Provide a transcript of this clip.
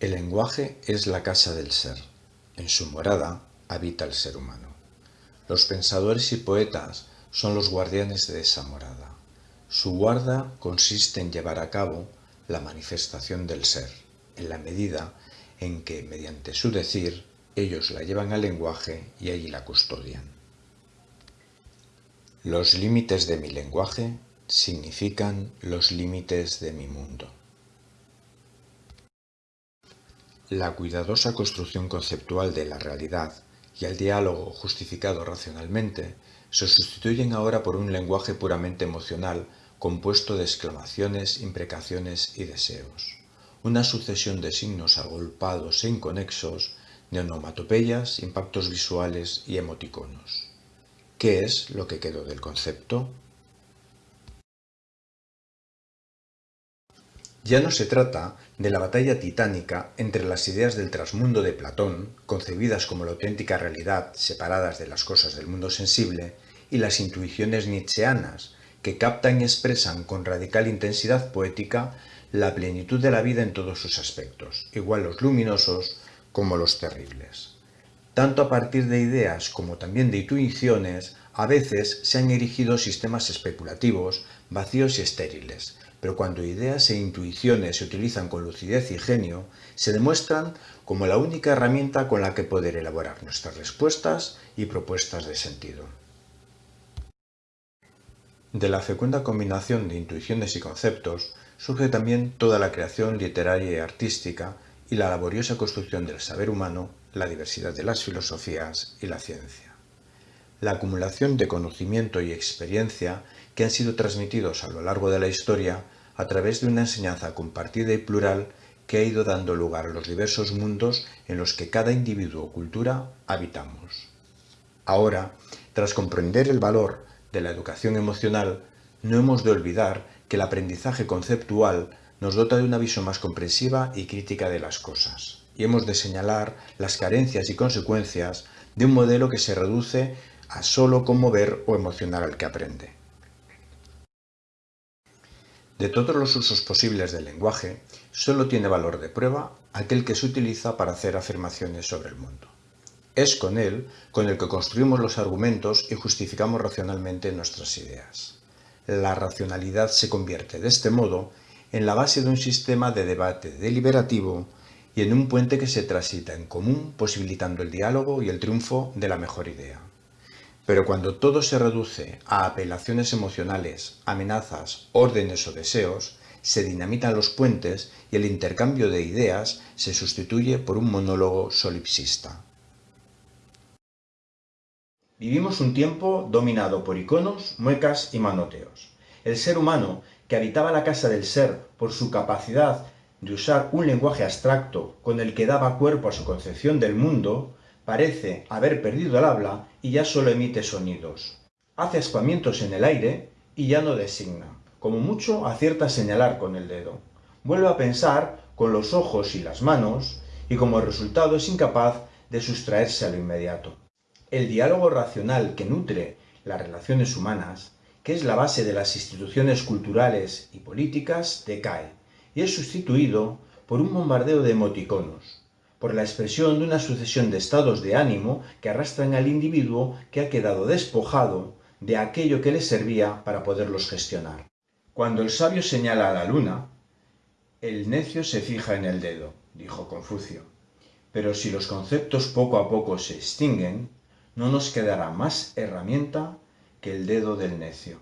El lenguaje es la casa del ser. En su morada habita el ser humano. Los pensadores y poetas son los guardianes de esa morada. Su guarda consiste en llevar a cabo la manifestación del ser, en la medida en que, mediante su decir, ellos la llevan al lenguaje y allí la custodian. Los límites de mi lenguaje significan los límites de mi mundo. La cuidadosa construcción conceptual de la realidad y el diálogo justificado racionalmente se sustituyen ahora por un lenguaje puramente emocional compuesto de exclamaciones, imprecaciones y deseos. Una sucesión de signos agolpados e inconexos, de onomatopeyas, impactos visuales y emoticonos. ¿Qué es lo que quedó del concepto? Ya no se trata de la batalla titánica entre las ideas del trasmundo de Platón, concebidas como la auténtica realidad separadas de las cosas del mundo sensible, y las intuiciones nietzscheanas, que captan y expresan con radical intensidad poética la plenitud de la vida en todos sus aspectos, igual los luminosos como los terribles. Tanto a partir de ideas como también de intuiciones, a veces se han erigido sistemas especulativos, vacíos y estériles, pero cuando ideas e intuiciones se utilizan con lucidez y genio, se demuestran como la única herramienta con la que poder elaborar nuestras respuestas y propuestas de sentido. De la fecunda combinación de intuiciones y conceptos surge también toda la creación literaria y artística y la laboriosa construcción del saber humano, la diversidad de las filosofías y la ciencia. La acumulación de conocimiento y experiencia que han sido transmitidos a lo largo de la historia a través de una enseñanza compartida y plural que ha ido dando lugar a los diversos mundos en los que cada individuo o cultura habitamos. Ahora, tras comprender el valor de la educación emocional, no hemos de olvidar que el aprendizaje conceptual nos dota de una visión más comprensiva y crítica de las cosas, y hemos de señalar las carencias y consecuencias de un modelo que se reduce a solo conmover o emocionar al que aprende. De todos los usos posibles del lenguaje, solo tiene valor de prueba aquel que se utiliza para hacer afirmaciones sobre el mundo. Es con él con el que construimos los argumentos y justificamos racionalmente nuestras ideas. La racionalidad se convierte, de este modo, en la base de un sistema de debate deliberativo y en un puente que se transita en común, posibilitando el diálogo y el triunfo de la mejor idea. Pero cuando todo se reduce a apelaciones emocionales, amenazas, órdenes o deseos, se dinamitan los puentes y el intercambio de ideas se sustituye por un monólogo solipsista. Vivimos un tiempo dominado por iconos, muecas y manoteos. El ser humano, que habitaba la casa del ser por su capacidad de usar un lenguaje abstracto con el que daba cuerpo a su concepción del mundo, parece haber perdido el habla y ya solo emite sonidos. Hace ascuamientos en el aire y ya no designa. Como mucho acierta a señalar con el dedo. Vuelve a pensar con los ojos y las manos y como resultado es incapaz de sustraerse a lo inmediato. El diálogo racional que nutre las relaciones humanas, que es la base de las instituciones culturales y políticas, decae y es sustituido por un bombardeo de emoticonos, por la expresión de una sucesión de estados de ánimo que arrastran al individuo que ha quedado despojado de aquello que le servía para poderlos gestionar. Cuando el sabio señala a la luna, el necio se fija en el dedo, dijo Confucio. Pero si los conceptos poco a poco se extinguen, no nos quedará más herramienta que el dedo del necio.